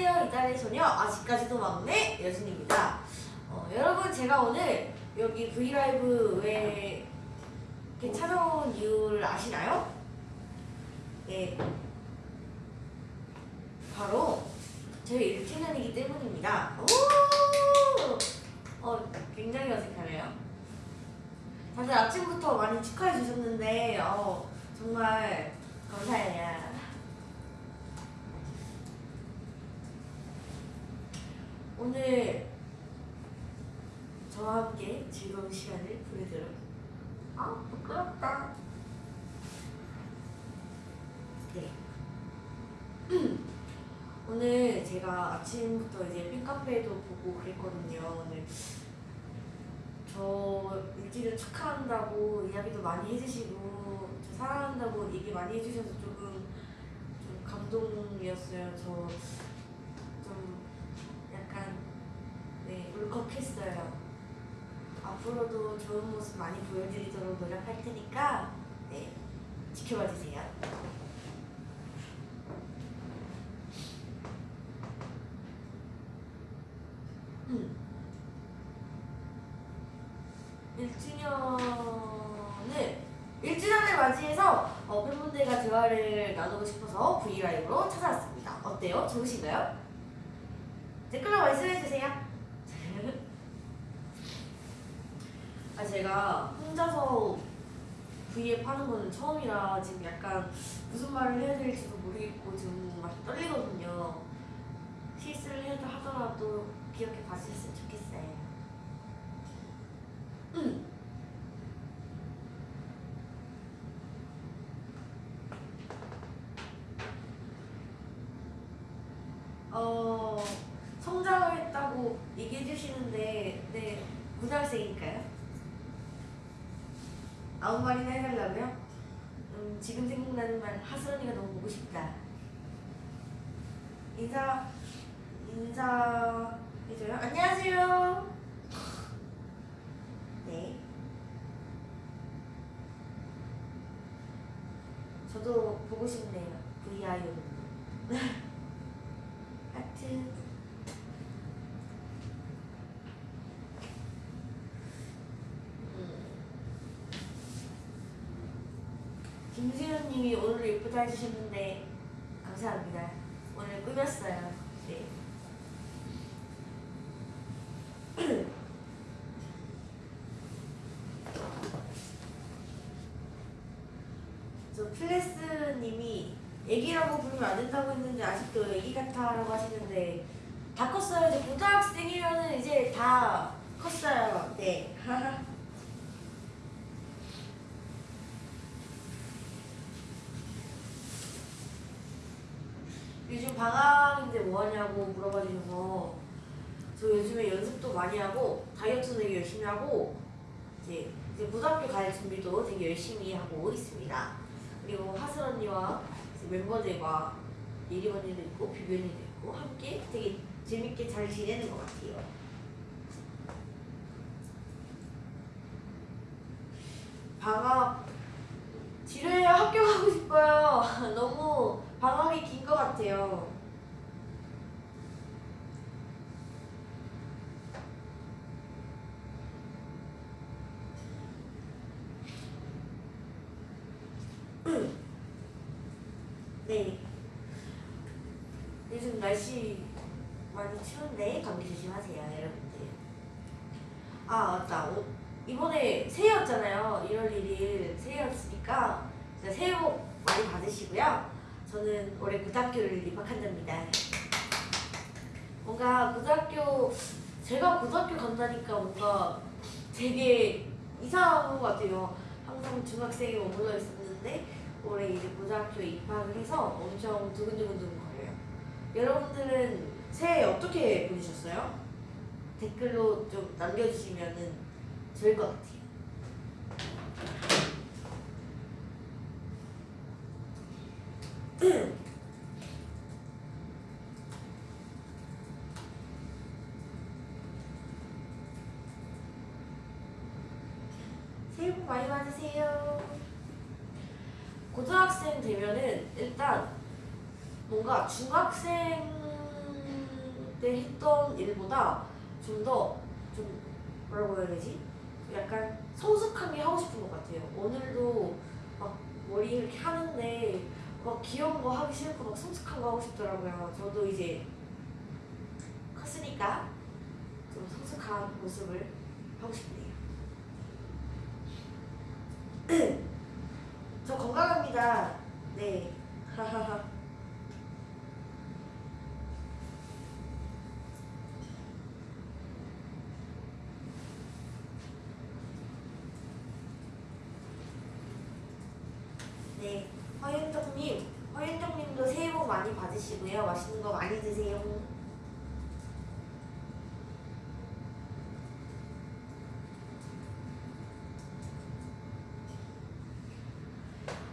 안녕하세요 이달의 소녀 아직까지도 막내 여진입니다. 어, 여러분 제가 오늘 여기 브이라이브 왜 이렇게 찾아온 이유를 아시나요? 네 바로 저희 1주년이기 때문입니다. 오! 어, 굉장히 어색하네요. 다들 아침부터 많이 축하해 주셨는데 어, 정말 감사해요 오늘 저와 함께 즐거운 시간을 보내도록 아 부끄럽다. 네. 오늘 제가 아침부터 이제 팬카페도 보고 그랬거든요. 오늘 저 일주일 축하한다고 이야기도 많이 해주시고 저 사랑한다고 얘기 많이 해주셔서 조금 좀 감동이었어요. 저 울컥했어요. 앞으로도 좋은 모습 많이 보여드리도록 노력할 테니까 네 지켜봐 주세요 음. 1주년을 1주년을 맞이해서 어, 팬분들과 대화를 나누고 싶어서 브이라이브로 찾아왔습니다. 어때요? 좋으신가요? 댓글로 말씀해주세요. 아 제가 혼자서 V앱 하는 거는 처음이라 지금 약간 무슨 말을 해야 될지도 모르겠고 지금 막 떨리거든요. 실수를 해도 하더라도 기억해 봐주셨으면 좋겠어요. 음. 어, 성장을 했다고 얘기해 주시는데, 네, 고등학생이니까요? 아무 말이나 해달라고요? 음, 지금 생각나는 말, 하수언니가 너무 보고 싶다. 인사, 인사 해줘요? 안녕하세요. 네. 저도 보고 싶네요. VIO. 하트. 예쁘다 해주셨는데 감사합니다. 오늘 꾸몄어요. 네. 저 플레스님이 애기라고 부르면 안 된다고 했는데 아직도 애기 같아라고 하시는데 다 컸어요. 이제 고등학생이면은 이제 다 컸어요. 네. 요즘 방학인데 뭐 하냐고 물어봐 주셔서 저 요즘에 연습도 많이 하고 다이어트도 되게 열심히 하고 이제 이제 고등학교 갈 준비도 되게 열심히 하고 있습니다. 그리고 하슬 언니와 멤버들과 예리 언니도 있고 비비 언니도 있고 함께 되게 재밌게 잘 지내는 것 같아요. 방학 지루해요. 학교 가고 싶어요. 너무 방학이 긴 것 같아요. 네. 요즘 날씨 많이 추운데 감기 조심하세요, 여러분들. 아 맞다. 오- 이번에 새해였잖아요. 1월 1일 새해였으니까 새해 복 많이 받으시고요. 저는 올해 고등학교를 입학한답니다. 뭔가 고등학교 제가 고등학교 간다니까 뭔가 되게 이상한 것 같아요. 항상 중학생에 머물러 있었는데 올해 이제 고등학교에 입학을 해서 엄청 두근두근두근 거려요. 여러분들은 새해 어떻게 보내셨어요? 댓글로 좀 남겨주시면은 좋을 것 같아요. 새해 복 많이 받으세요. 고등학생 되면은 일단 뭔가 중학생 때 했던 일보다 좀 더좀 뭐라고 해야 되지? 약간 성숙하게 하고 싶은 것 같아요. 오늘도 막 머리 이렇게 하는데 막 귀여운 거 하기 싫고 막 성숙한 거 하고 싶더라고요. 저도 이제 컸으니까 좀 성숙한 모습을 하고 싶네요. 저 건강합니다. 네. 하하하. 네. 허윤정님, 허윤정님도 새해 받으시고요. 맛있는 거 많이 드세요.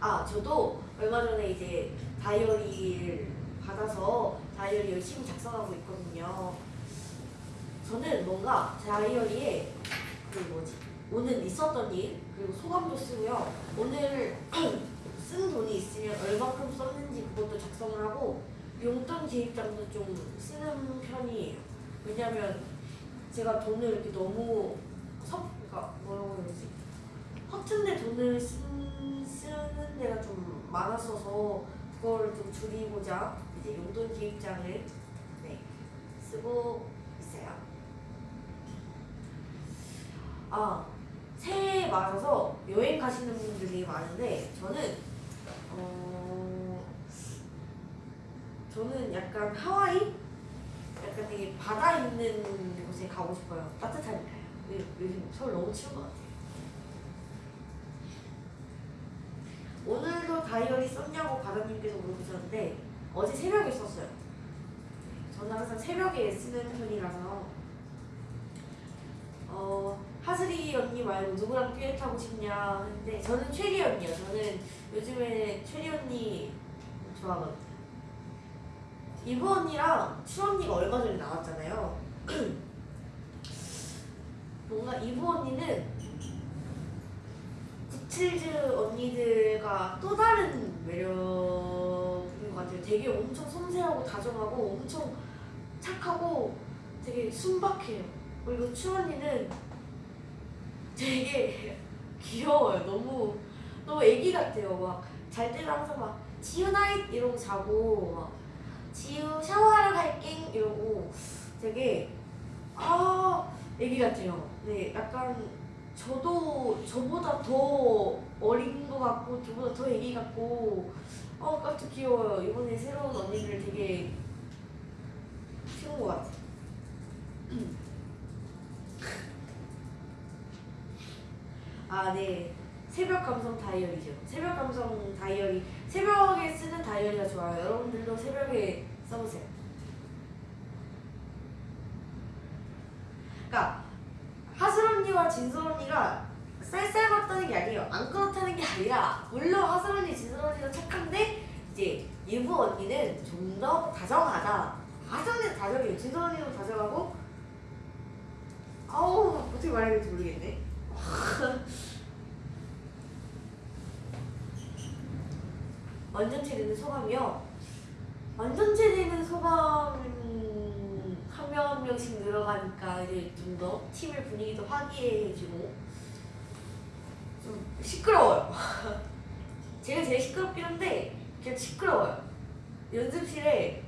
아, 저도 얼마 전에 이제 다이어리를 받아서 다이어리 열심히 작성하고 있거든요. 저는 뭔가 다이어리에 그 뭐지 오늘 있었던 일 그리고 소감도 쓰고요. 오늘 쓴 돈이 있으면 얼마큼 썼는지 그것도 작성을 하고 용돈 기입장도 좀 쓰는 편이에요. 왜냐면 제가 돈을 이렇게 너무 섭, 그러니까 뭐라고 해야 되지? 허튼데 돈을 쓴, 쓰는 데가 좀 많았어서 그거를 좀 줄이고자 이제 용돈 기입장을 네, 쓰고 있어요. 아 새해 맞아서 여행 가시는 분들이 많은데 저는 어 저는 약간 하와이 약간 되게 바다 있는 곳에 가고 싶어요. 따뜻하니까요. 요- 요즘 서울 너무 추운 것 같아요. 오늘도 다이어리 썼냐고 바다님께서 물어보셨는데 어제 새벽에 썼어요. 저는 항상 새벽에 쓰는 편이라서 어 하슬이 언니 말고 누구랑 듀엣 하고 싶냐 했는데 저는 최리 언니요. 저는 요즘에 최리 언니 좋아하거든요. 이브 언니랑 추 언니가 얼마 전에 나왔잖아요. 뭔가 이브 언니는 구칠즈 언니들과 또 다른 매력인 것 같아요. 되게 엄청 섬세하고 다정하고 엄청 착하고 되게 순박해요. 그리고 추 언니는 되게 귀여워요. 너무 너무 애기 같아요. 막 잘 때도 항상 막 지우 나잇 이러고 자고 막 지우 샤워하러 갈게 이러고 되게 아 애기 같아요. 네, 약간 저도 저보다 더 어린 것 같고 저보다 더 애기 같고 어 깜짝 귀여워요. 이번에 새로운 언니를 되게 키운 것 같아요. 아, 네. 새벽 감성 다이어리죠. 새벽 감성 다이어리. 새벽에 쓰는 다이어리가 좋아요. 여러분들도 새벽에 써보세요. 그러니까 하슬 언니와 진솔 언니가 쌀쌀 같다는 게 아니에요. 안 그렇다는 게 아니라 물론 하슬 언니, 진솔 언니도 착한데 이제 유부 언니는 좀 더 다정하다. 하슬 언니는 다정해요. 진솔 언니도 다정하고 아우 어떻게 말해야 될지 모르겠네. 완전체 되는 소감이요. 완전체 되는 소감 한 명 한 명씩 늘어가니까 이제 좀 더 팀의 분위기도 화기애애해지고 좀 시끄러워요. 제가 제일 시끄럽긴 한데 그냥 시끄러워요. 연습실에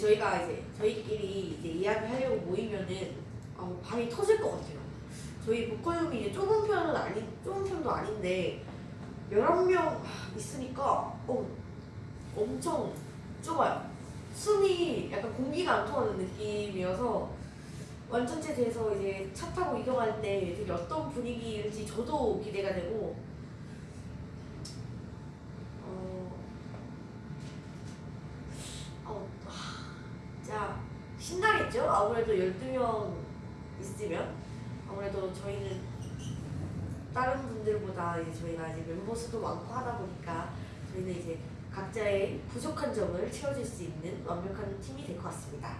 저희가 이제 저희끼리 이제 이야기하려고 모이면은 어, 방이 터질 것 같아요. 저희 보컬룸이 이제 좁은 편은 아니 좁은 편도 아닌데 11명 있으니까 어, 엄청 좁아요. 숨이 약간 공기가 안 통하는 느낌이어서 완전체 돼서 이제 차 타고 이동할 때 되게 어떤 분위기일지 저도 기대가 되고 어, 어, 하, 진짜 신나겠죠? 아무래도 12명 있으면 아무래도 저희는 다른 분들보다 저희가 이제 멤버 수도 많고 하다 보니까 저희는 이제 각자의 부족한 점을 채워줄 수 있는 완벽한 팀이 될 것 같습니다.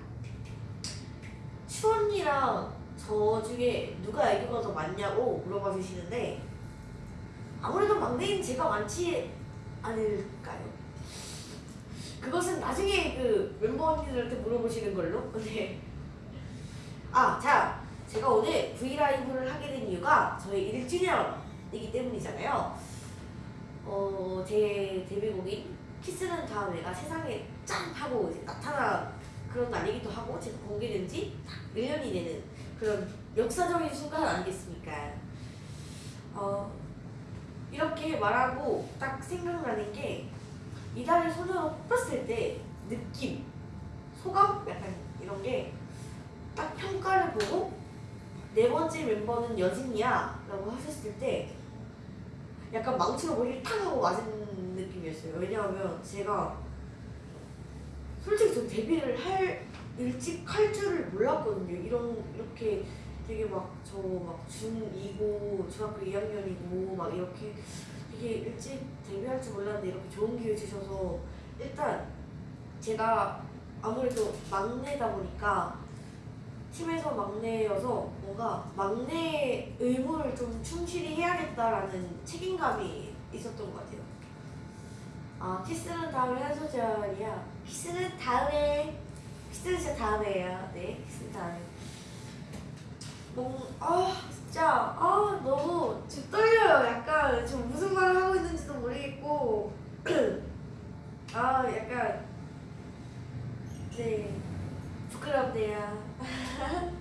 추 언니랑 저 중에 누가 애교가 더 많냐고 물어봐 주시는데 아무래도 막내인 제가 많지 않을까요? 그것은 나중에 그 멤버 언니들한테 물어보시는 걸로. 네. 아, 자, 제가 오늘 브이라이브를 하게 된 이유가 저희 1주년이기 때문이잖아요. 어, 제 데뷔곡인 키스는 다음에가 세상에 짠 하고 이제 나타난 그런 날이기도 하고 제가 공개된 지 1년이 되는 그런 역사적인 순간 아니겠습니까? 어, 이렇게 말하고 딱 생각나는 게 이달의 소녀로 뽑혔을 때 느낌, 소감 약간 이런 게 딱 평가를 보고 네 번째 멤버는 여진이야 라고 하셨을 때 약간 망치로 머리를 탁 하고 맞은 느낌이었어요. 왜냐하면 제가 솔직히 저 데뷔를 할 일찍 할 줄을 몰랐거든요. 이런 이렇게 되게 막 저 막 중2고 중학교 2학년이고 막 이렇게 되게 일찍 데뷔할 줄 몰랐는데 이렇게 좋은 기회 주셔서 일단 제가 아무래도 막내다 보니까 팀에서 막내여서 뭔가 막내 의무를 좀 충실히 해야겠다라는 책임감이 있었던 것 같아요. 아 키스는 다음에 한 소절이야. 키스는 다음에 키스는 진짜 다음에예요. 네, 키스는 다음에. 뭔 아 진짜 아 너무 지금 떨려요. 약간 지금 무슨 말을 하고 있는지도 모르겠고 아 약간 네 부끄럽네요.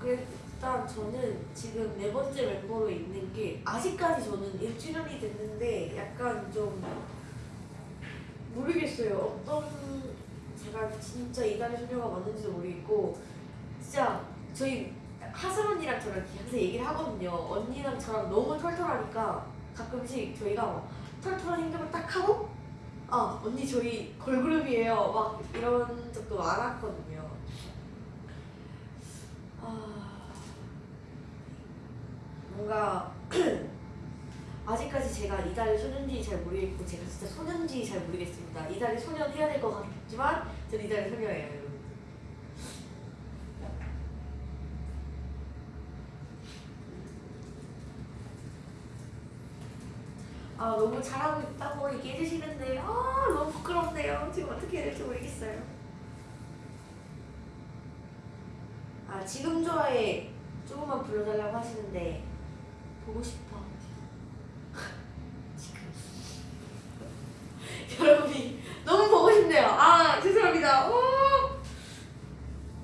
그 일단 저는 지금 네 번째 멤버로 있는 게 아직까지 저는 1주년이 됐는데 약간 좀 모르겠어요. 어떤 제가 진짜 이달의 소녀가 맞는지도 모르겠고 진짜 저희 하슬 언니랑 저랑 항상 얘기를 하거든요. 언니랑 저랑 너무 털털하니까 가끔씩 저희가 막 털털한 행동을 딱 하고 아 언니 저희 걸그룹이에요 막 이런 적도 많았거든요 아 뭔가 아직까지 제가 이달의 소년인지 잘 모르겠고 제가 진짜 소년인지 잘 모르겠습니다 이달의 소년 해야 될 것 같지만 전 이달의 소녀예요 아 너무 잘하고 있다고 얘기해 주시는데 아 너무 부끄럽네요. 지금 어떻게 해야 될지 모르겠어요. 아 지금 좋아해 조금만 불러달라고 하시는데 보고 싶어. 지금 여러분이 너무 보고 싶네요. 아 죄송합니다. 오!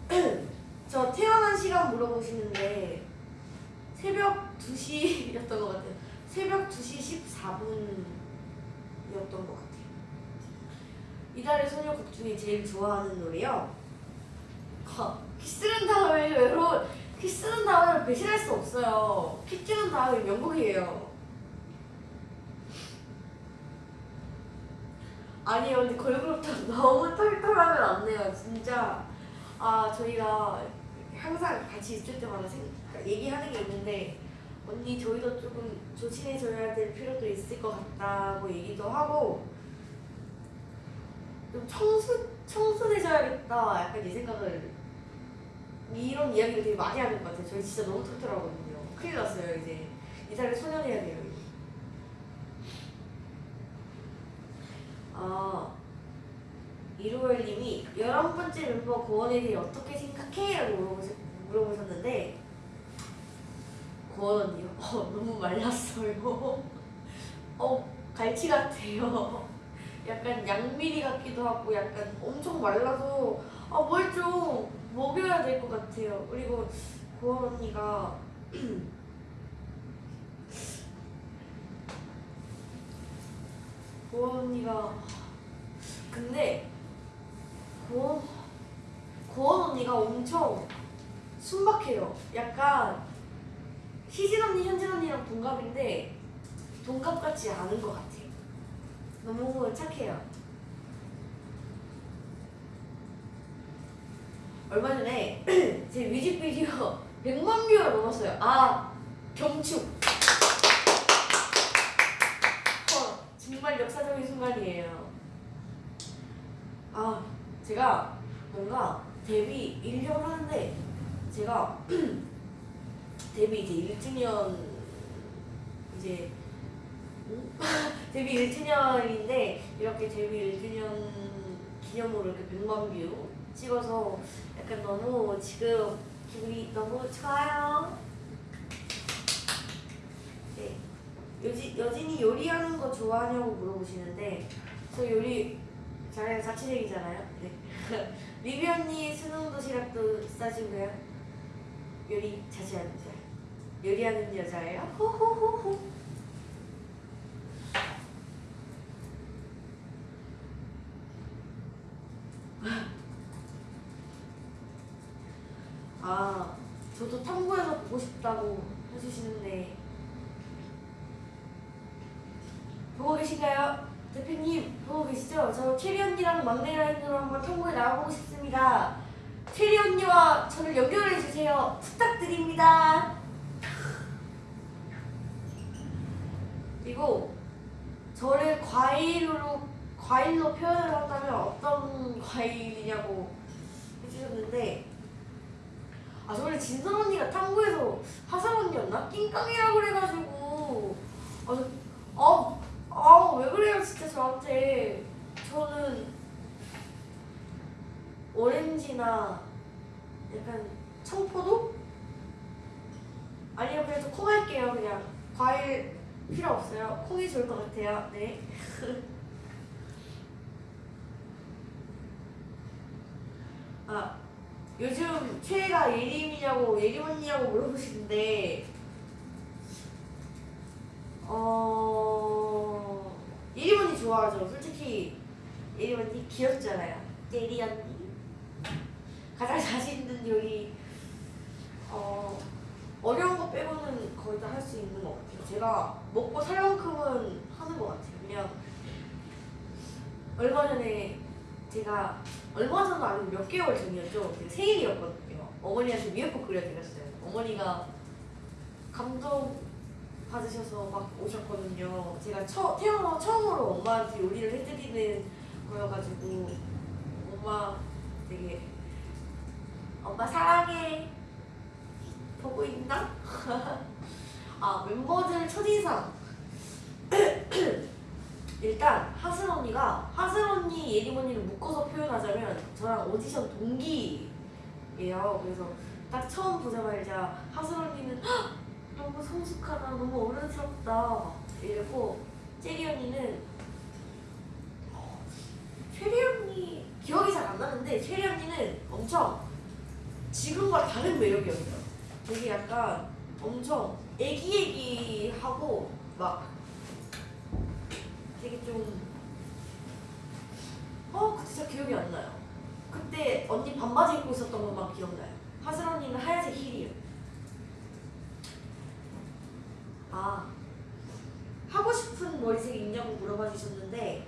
저 태어난 시간 물어보시는데 새벽 2시였던 것 같아요. 새벽 2시 14분이었던 것 같아요. 이달의 소녀곡 중에 제일 좋아하는 노래요. 아, 키스는 다음에 외로 키스는 다음에 배신할 수 없어요. 키스는 다음에 명곡이에요. 아니요, 근데 걸그룹도 너무 털털하면 안 돼요, 진짜. 아, 저희가 항상 같이 있을 때마다 생, 얘기하는 게 있는데 언니 저희도 조금 조심해줘야 될 필요도 있을 것 같다고 얘기도 하고 좀 청순 청순해져야겠다 약간 이 생각을 이런 이야기를 되게 많이 하는 것 같아요. 저희 진짜 너무 털털하거든요. 큰일 났어요 이제 이달에 소년해야 돼요. 아 이루얼님이 열한 번째 멤버 고원에 대해 어떻게 생각해? 라고 물어보셨, 물어보셨는데 고원 언니요? 어, 너무 말랐어요. 어, 갈치 같아요. 약간 양미리 같기도 하고 약간 엄청 말라서 아, 뭘좀 먹여야 될 것 같아요. 그리고 고원 언니가 고원 언니가 근데 고원 고원 언니가 엄청 순박해요. 약간 희진 언니, 현진 언니랑 동갑인데 동갑 같지 않은 것 같아요. 너무 착해요. 얼마 전에 제 뮤직비디오 100만 뷰가 넘었어요. 아 경축. 어, 정말 역사적인 순간이에요. 아 제가 뭔가 데뷔 1년 하는데 제가 데뷔 이제 1주년 이제 음? 데뷔 1주년인데 이렇게 데뷔 1주년 기념으로 이렇게 100만 view 찍어서 약간 너무 지금 기분이 너무 좋아요. 네. 여지, 여진이 요리하는 거 좋아하냐고 물어보시는데 저 요리 잘해요. 자취생이잖아요. 네. 리비 언니 수능 도시락도 싸주고요. 요리 자주 하는 자. 요리하는 여자예요. 호호호호. 아, 저도 보고 싶다고 해주시는데 보고 계신가요? 대표님 보고 계시죠? 저 체리 언니랑 막내 라인으로 한번 탐구에 나가보고 싶습니다. 체리 언니와 저를 연결해 주세요. 부탁드립니다. 그리고 저를 과일로 과일로 표현을 한다면 어떤 과일이냐고 해주셨는데 아 저번에 진선 언니가 탐구에서 하상 언니였나? 낑깡이라고 그래가지고. 아, 아아왜 그래요 진짜 저한테. 저는 오렌지나 약간 청포도? 아니요 그냥 저콩 할게요 그냥. 과일 필요 없어요. 콩이 좋을 것 같아요. 네 아, 요즘 최애가 예림이냐고 예림 언니냐고 물어보시는데 어 예림 언니 좋아하죠. 솔직히 예림 언니 귀엽잖아요. 예리 언니 가장 자신 있는 요리 어 어려운 거 빼고는 거의 다 할 수 있는 것 같아요. 제가 먹고 살 만큼은 하는 것 같아요. 그냥 얼마 전에 제가 얼마 전도 아니고 몇 개월 전이었죠. 제 생일이었거든요. 어머니한테 미역국 끓여드렸어요. 어머니가 감동 받으셔서 막 오셨거든요. 제가 처, 태어나 처음으로 엄마한테 요리를 해드리는 거여가지고 엄마 되게 엄마 사랑해 보고 있나? 아 멤버들 첫인상 일단 하슬 언니가 하슬 언니, 예림 언니를 묶어서 표현하자면 저랑 오디션 동기예요. 그래서 딱 처음 보자마자 하슬 언니는 "헉, 너무 성숙하다, 너무 어른스럽다 이러고 체리 언니는 어, 체리 언니 기억이 잘 안 나는데 체리 언니는 엄청 지금과 다른 매력이었어요. 되게 약간 엄청 애기애기하고 막 되게 좀 어, 그때 진짜 기억이 안 나요. 그때 언니 반바지 입고 있었던 것만 기억나요. 하슬 언니는 하얀색 힐이요. 아, 하고 싶은 머리색 있냐고 물어봐 주셨는데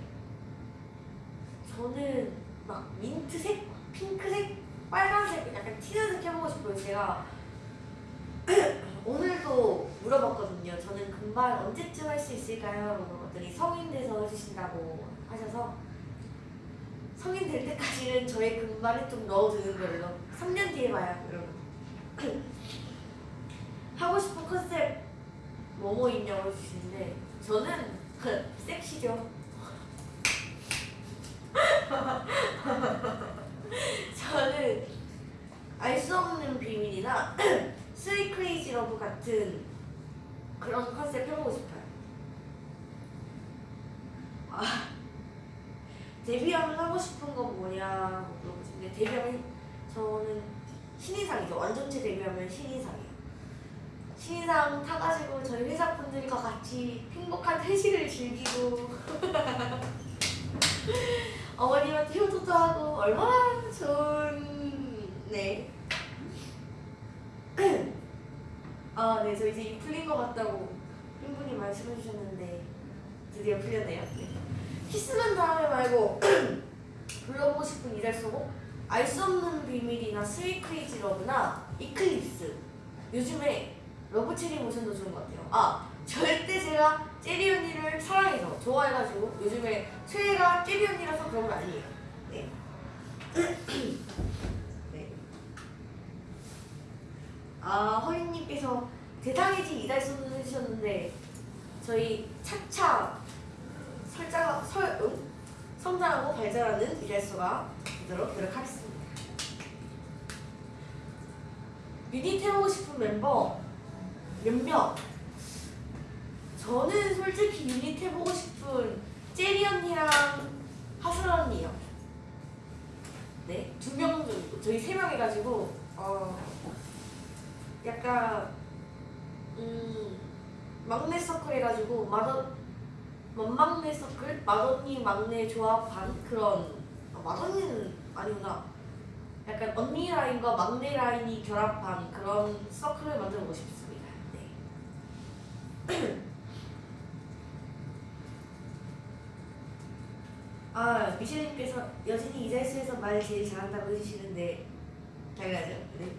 저는 막 민트색, 핑크색, 빨간색 약간 튀는 색 해보고 싶어요. 제가 오늘도 물어봤거든요. 저는 금발 언제쯤 할 수 있을까요? 물어 봤더니 성인 돼서 해주신다고 하셔서 성인 될 때까지는 저의 금발에 좀 넣어두는 걸로 3년 뒤에 봐요, 여러분. 하고 싶은 컨셉 뭐뭐 있냐고 해주시는데 저는 섹시죠. 저는 알 수 없는 비밀이나 Sweet Crazy Love 같은 그런 컨셉 해보고 싶어요. 아, 데뷔하면 하고 싶은 거 뭐냐 물어보시는데 데뷔하면 저는 신인상이죠. 완전체 데뷔하면 신인상이에요. 신인상 타가지고 저희 회사 분들과 같이 행복한 회식을 즐기고 어머님한테 효도도 하고 얼마나 좋은 네. 아, 네, 저 이제 입 풀린 것 같다고 팬분이 말씀해 주셨는데 드디어 풀렸네요. 네. 키스는 다음에 말고 불러보고 싶은 이달소 곡 알 수 없는 비밀이나 Sweet Crazy Love나 Eclipse 요즘에 Love Cherry Motion도 좋은 것 같아요. 아 절대 제가 최리 언니를 사랑해서 좋아해가지고 요즘에 최애가 최리 언니라서 그런 건 아니에요. 네. 네. 아 허인님께서 대당해진 이달소는 해주셨는데 저희 차차 설자 설 응? 성장하고 발전하는 이달소가 되도록 노력하겠습니다. 유닛 해보고 싶은 멤버 몇몇 저는 솔직히 유닛 해보고 싶은 제리 언니랑 하슬 언니요 네 두 명 정도 저희 세 명 해가지고 어 약간 음 막내 서클 해가지고 맏언 맏막내 서클 맏언니 막내 조합한 그런 아, 맏언니는 아니구나 약간 언니 라인과 막내 라인이 결합한 그런 서클을 만들고 싶습니다. 네. 아 미셸님께서 여진이 이달수에서 말 제일 잘한다고 해주시는데 당연하죠. 네.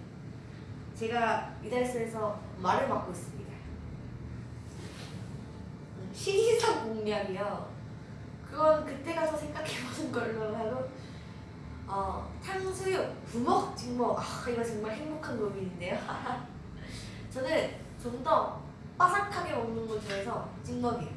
제가 이달수에서 말을 맡고 있습니다. 음, 시기상 공략이요. 그건 그때 가서 생각해보는 걸로 하고 어, 탕수육, 부먹, 찍먹. 아, 이거 정말 행복한 고민인데요. 저는 좀 더 바삭하게 먹는 걸 좋아해서 찍먹이에요.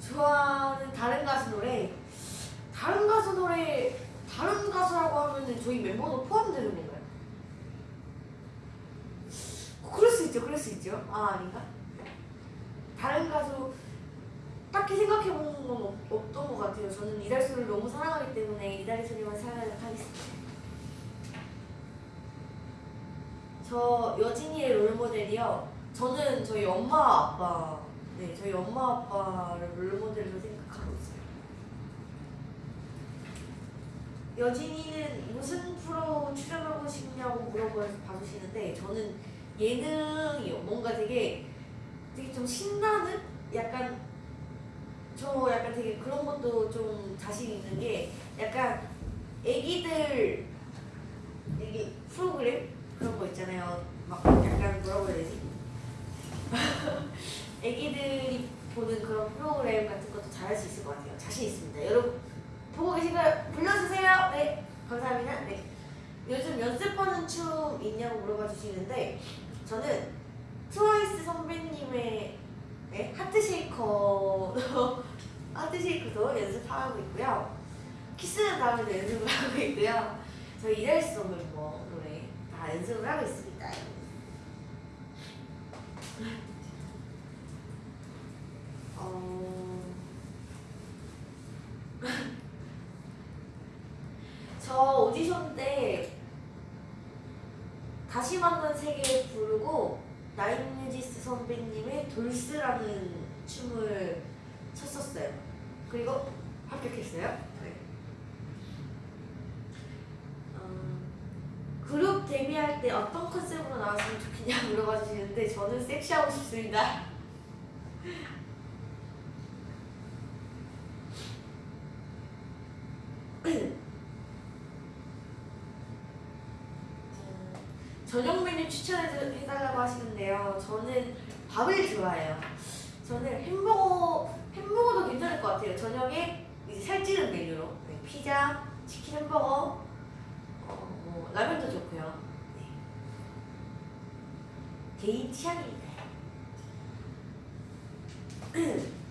좋아하는 다른 가수 노래. 다른 가수 노래, 다른 가수라고 하면은 저희 멤버도 포함되는 건가요? 그럴 수 있죠, 그럴 수 있죠. 아 아닌가? 다른 가수 딱히 생각해보는 건 없, 없던 것 같아요. 저는 이달소를 너무 사랑하기 때문에 이달소님만 사랑하겠습니다. 저 여진이의 롤모델이요. 저는 저희 엄마 아빠, 네 저희 엄마 아빠를 롤모델로 생각하고 있어요. 여진이는 무슨 프로 출연하고 싶냐고 물어봐주시는데 저는 예능이요. 뭔가 되게 되게 좀 신나는 약간 저 약간 되게 그런 것도 좀 자신 있는 게 약간 애기들 애기 프로그램 그런 거 있잖아요. 막 약간 뭐라고 해야 되지? 애기들이 보는 그런 프로그램 같은 것도 잘할 수 있을 것 같아요. 자신 있습니다. 여러분 보고 계신가요? 불러주세요. 네, 감사합니다. 네. 요즘 연습하는 춤 있냐고 물어봐 주시는데 저는 트와이스 선배님의 네, 하트쉐이커 하트쉐이크도 연습하고 있고요. 키스는 다음에도 연습을 하고 있고요. 저희 없는 뭐 노래 다 연습을 하고 있습니다. 어... 저 오디션 때 다시 만난 세계 부르고 나인뮤지스 선배님의 돌스라는 춤을 췄었어요. 그리고 합격했어요. 네. 어, 그룹 데뷔할 때 어떤 컨셉으로 나왔으면 좋겠냐 물어봐 주시는데 저는 섹시하고 싶습니다. 음, 저녁 메뉴 추천해달라고 저는 밥을 좋아해요. 저는 햄버거, 햄버거도 괜찮을 것 같아요. 저녁에 이제 살찌는 메뉴로. 네, 피자, 치킨 햄버거, 어, 뭐, 라면도 좋고요. 네. 개인 취향입니다.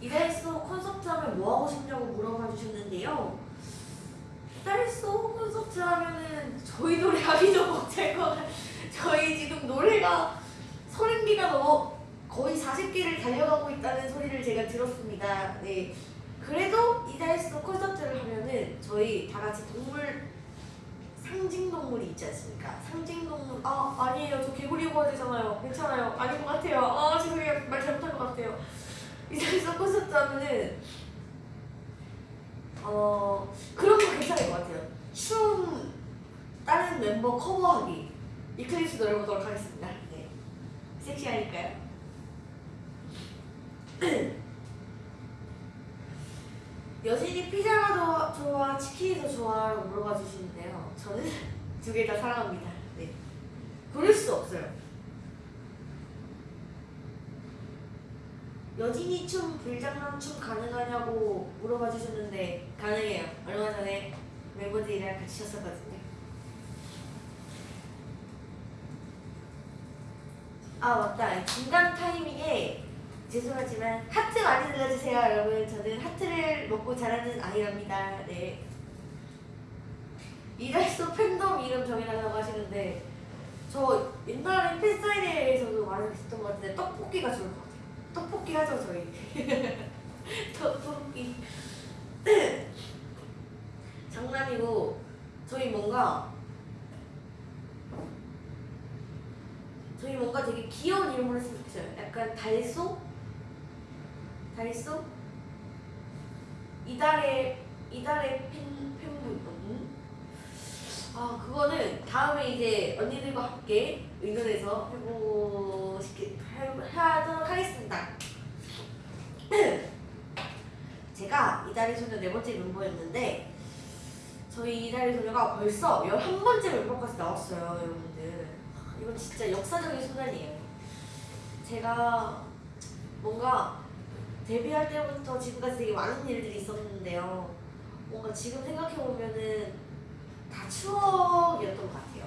이달소 콘서트 하면 뭐 하고 싶냐고 물어봐 주셨는데요. 이달소 콘서트 하면은 저희 노래 하기 좀 벅찰 것 같아요. 저희 지금 노래가 30개가 넘어 거의 40개를 달려가고 있다는 소리를 제가 들었습니다. 네. 그래도 이달소 콘서트를 하면은 저희 다 같이 동물 상징 동물이 있지 않습니까? 상징 동물 아 아니에요 저 개구리 입어야 되잖아요 괜찮아요 아닌 것 같아요 아 죄송해요 말 잘못한 것 같아요 이달소 콘서트 하면은 어 그런 거 괜찮을 것 같아요 춤 다른 멤버 커버하기 이클립스 노래 보도록 하겠습니다. 네. 섹시하니까요. 여진이 피자가 더 좋아 치킨이 더 좋아라고 물어봐 주시는데요. 저는 두 개 다 사랑합니다. 네. 고를 수 없어요. 여진이 춤 불장난 춤 가능하냐고 물어봐 주셨는데 가능해요. 얼마 전에 멤버들이랑 같이 췄었거든요 아 맞다. 중간 타이밍에 죄송하지만 하트 많이 눌러주세요 여러분. 저는 하트를 먹고 자라는 아이랍니다. 네. 이달소 팬덤 이름 정해달라고 하시는데 저 옛날에 팬사인회에서도 말했던 것 같은데 떡볶이가 좋을 것 같아요. 떡볶이 하죠 저희. 떡볶이. 장난이고 저희 뭔가 저희 뭔가 귀여운 이름으로 했으면 좋겠어요. 약간 달소? 달소? 이달의 이달의 팬 팬분. 음? 아 그거는 다음에 이제 언니들과 함께 의논해서 해보 시키 해- 하도록 하겠습니다. 제가 이달의 소녀 네 번째 멤버였는데 저희 이달의 소녀가 벌써 11번째 멤버까지 나왔어요, 여러분들. 이건 진짜 역사적인 순간이에요. 제가 뭔가 데뷔할 때부터 지금까지 되게 많은 일들이 있었는데요. 뭔가 지금 생각해보면은 다 추억이었던 것 같아요.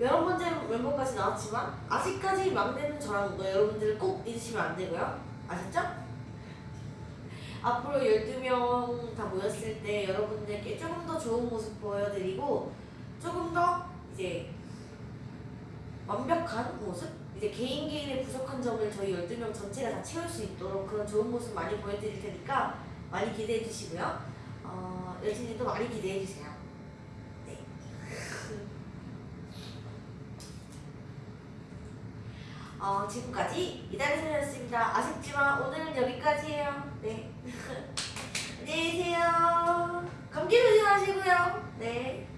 여러 번째 멤버까지 나왔지만 아직까지 막내는 저라는 거 여러분들 꼭 잊으시면 안 되고요. 아셨죠? 앞으로 12명 다 모였을 때 여러분들께 조금 더 좋은 모습 보여드리고 조금 더 이제 완벽한 모습? 이제 개인 개인의 부족한 점을 저희 12명 전체가 다 채울 수 있도록 그런 좋은 모습 많이 보여드릴 테니까 많이 기대해 주시고요. 어, 여친님도 많이 기대해 주세요. 네. 어, 지금까지 이달의 소녀였습니다. 아쉽지만 오늘은 여기까지예요. 네. 안녕히 계세요. 감기 조심하시고요. 네.